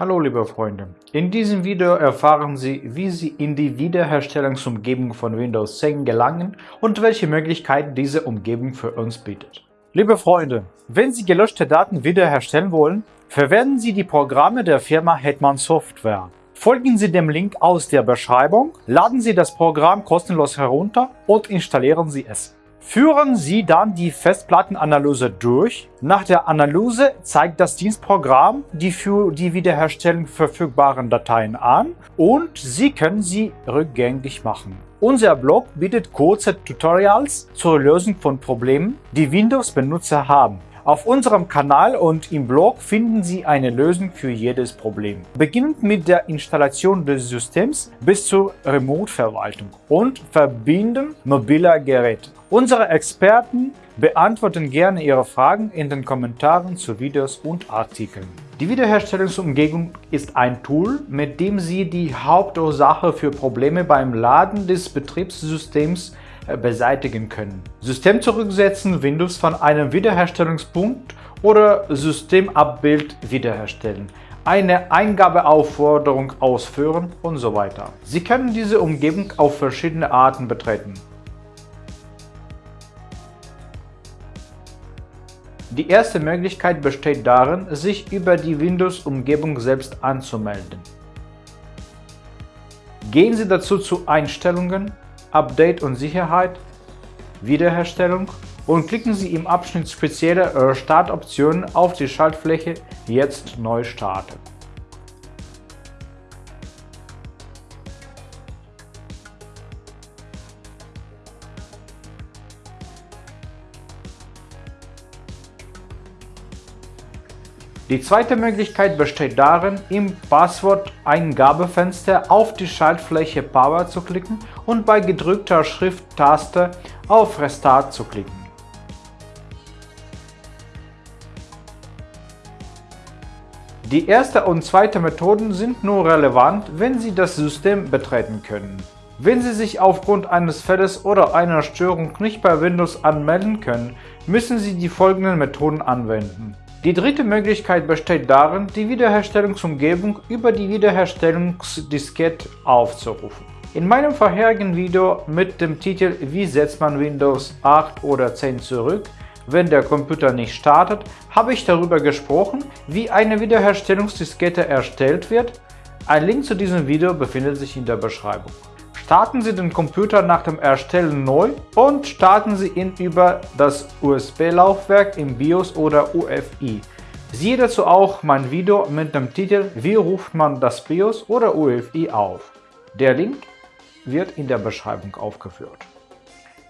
Hallo liebe Freunde, in diesem Video erfahren Sie, wie Sie in die Wiederherstellungsumgebung von Windows 10 gelangen und welche Möglichkeiten diese Umgebung für uns bietet. Liebe Freunde, wenn Sie gelöschte Daten wiederherstellen wollen, verwenden Sie die Programme der Firma Hetman Software. Folgen Sie dem Link aus der Beschreibung, laden Sie das Programm kostenlos herunter und installieren Sie es. Führen Sie dann die Festplattenanalyse durch. Nach der Analyse zeigt das Dienstprogramm die für die Wiederherstellung verfügbaren Dateien an und Sie können sie rückgängig machen. Unser Blog bietet kurze Tutorials zur Lösung von Problemen, die Windows-Benutzer haben. Auf unserem Kanal und im Blog finden Sie eine Lösung für jedes Problem. Beginnend mit der Installation des Systems bis zur Remote-Verwaltung und Verbinden mobiler Geräte. Unsere Experten beantworten gerne Ihre Fragen in den Kommentaren zu Videos und Artikeln. Die Wiederherstellungsumgebung ist ein Tool, mit dem Sie die Hauptursache für Probleme beim Laden des Betriebssystems beseitigen können. System zurücksetzen, Windows von einem Wiederherstellungspunkt oder Systemabbild wiederherstellen, eine Eingabeaufforderung ausführen und so weiter. Sie können diese Umgebung auf verschiedene Arten betreten. Die erste Möglichkeit besteht darin, sich über die Windows-Umgebung selbst anzumelden. Gehen Sie dazu zu Einstellungen, Update und Sicherheit, Wiederherstellung und klicken Sie im Abschnitt Spezielle Startoptionen auf die Schaltfläche Jetzt neu starten. Die zweite Möglichkeit besteht darin, im Passwort-Eingabefenster auf die Schaltfläche Power zu klicken und bei gedrückter Shift-Taste auf Restart zu klicken. Die erste und zweite Methoden sind nur relevant, wenn Sie das System betreten können. Wenn Sie sich aufgrund eines Fälles oder einer Störung nicht bei Windows anmelden können, müssen Sie die folgenden Methoden anwenden. Die dritte Möglichkeit besteht darin, die Wiederherstellungsumgebung über die Wiederherstellungsdiskette aufzurufen. In meinem vorherigen Video mit dem Titel Wie setzt man Windows 8 oder 10 zurück, wenn der Computer nicht startet, habe ich darüber gesprochen, wie eine Wiederherstellungsdiskette erstellt wird. Ein Link zu diesem Video befindet sich in der Beschreibung. Starten Sie den Computer nach dem Erstellen neu und starten Sie ihn über das USB-Laufwerk im BIOS oder UEFI. Siehe dazu auch mein Video mit dem Titel Wie ruft man das BIOS oder UEFI auf. Der Link wird in der Beschreibung aufgeführt.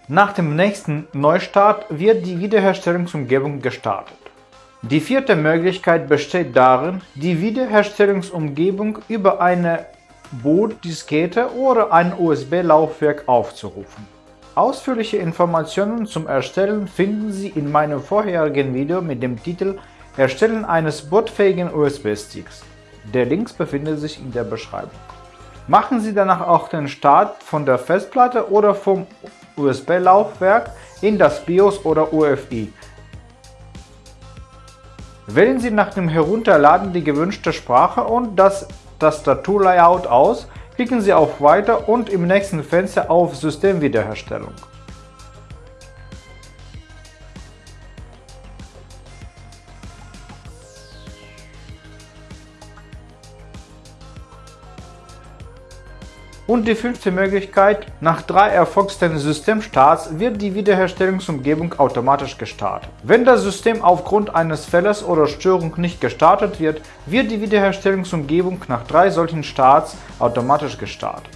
Nach dem nächsten Neustart wird die Wiederherstellungsumgebung gestartet. Die vierte Möglichkeit besteht darin, die Wiederherstellungsumgebung über eine Bootdiskette oder ein USB-Laufwerk aufzurufen. Ausführliche Informationen zum Erstellen finden Sie in meinem vorherigen Video mit dem Titel Erstellen eines bootfähigen USB-Sticks. Der Link befindet sich in der Beschreibung. Machen Sie danach auch den Start von der Festplatte oder vom USB-Laufwerk in das BIOS oder UEFI. Wählen Sie nach dem Herunterladen die gewünschte Sprache und das Tastaturlayout aus, klicken Sie auf Weiter und im nächsten Fenster auf Systemwiederherstellung. Und die fünfte Möglichkeit, nach drei erfolgten Systemstarts wird die Wiederherstellungsumgebung automatisch gestartet. Wenn das System aufgrund eines Fehls oder Störung nicht gestartet wird, wird die Wiederherstellungsumgebung nach drei solchen Starts automatisch gestartet.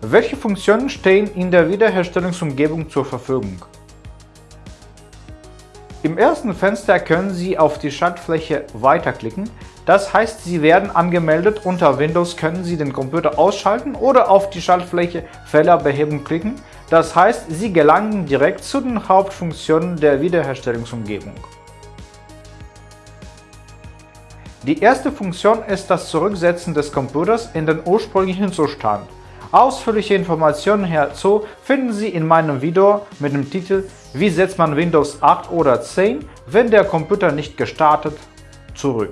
Welche Funktionen stehen in der Wiederherstellungsumgebung zur Verfügung? Im ersten Fenster können Sie auf die Schaltfläche Weiterklicken. Das heißt, Sie werden angemeldet. Unter Windows können Sie den Computer ausschalten oder auf die Schaltfläche Fehler beheben klicken. Das heißt, Sie gelangen direkt zu den Hauptfunktionen der Wiederherstellungsumgebung. Die erste Funktion ist das Zurücksetzen des Computers in den ursprünglichen Zustand. Ausführliche Informationen hierzu finden Sie in meinem Video mit dem Titel Wie setzt man Windows 8 oder 10, wenn der Computer nicht gestartet, zurück?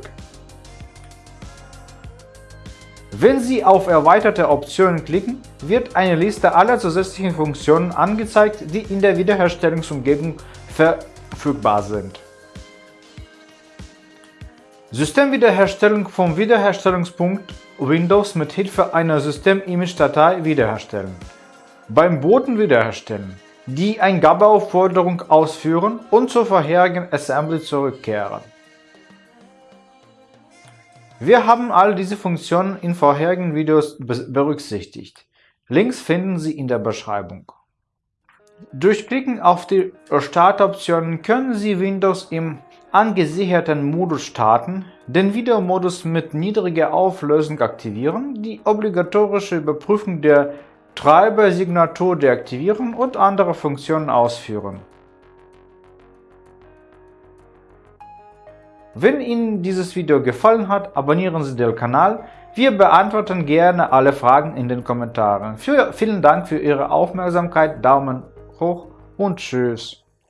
Wenn Sie auf Erweiterte Optionen klicken, wird eine Liste aller zusätzlichen Funktionen angezeigt, die in der Wiederherstellungsumgebung verfügbar sind. Systemwiederherstellung vom Wiederherstellungspunkt Windows mit Hilfe einer System-Image-Datei wiederherstellen. Beim Boten wiederherstellen, die Eingabeaufforderung ausführen und zur vorherigen Assembly zurückkehren. Wir haben all diese Funktionen in vorherigen Videos berücksichtigt. Links finden Sie in der Beschreibung. Durch Klicken auf die Startoptionen können Sie Windows im angesicherten Modus starten, den Videomodus mit niedriger Auflösung aktivieren, die obligatorische Überprüfung der Treibersignatur deaktivieren und andere Funktionen ausführen. Wenn Ihnen dieses Video gefallen hat, abonnieren Sie den Kanal. Wir beantworten gerne alle Fragen in den Kommentaren. Für, vielen Dank für Ihre Aufmerksamkeit, Daumen hoch und Tschüss.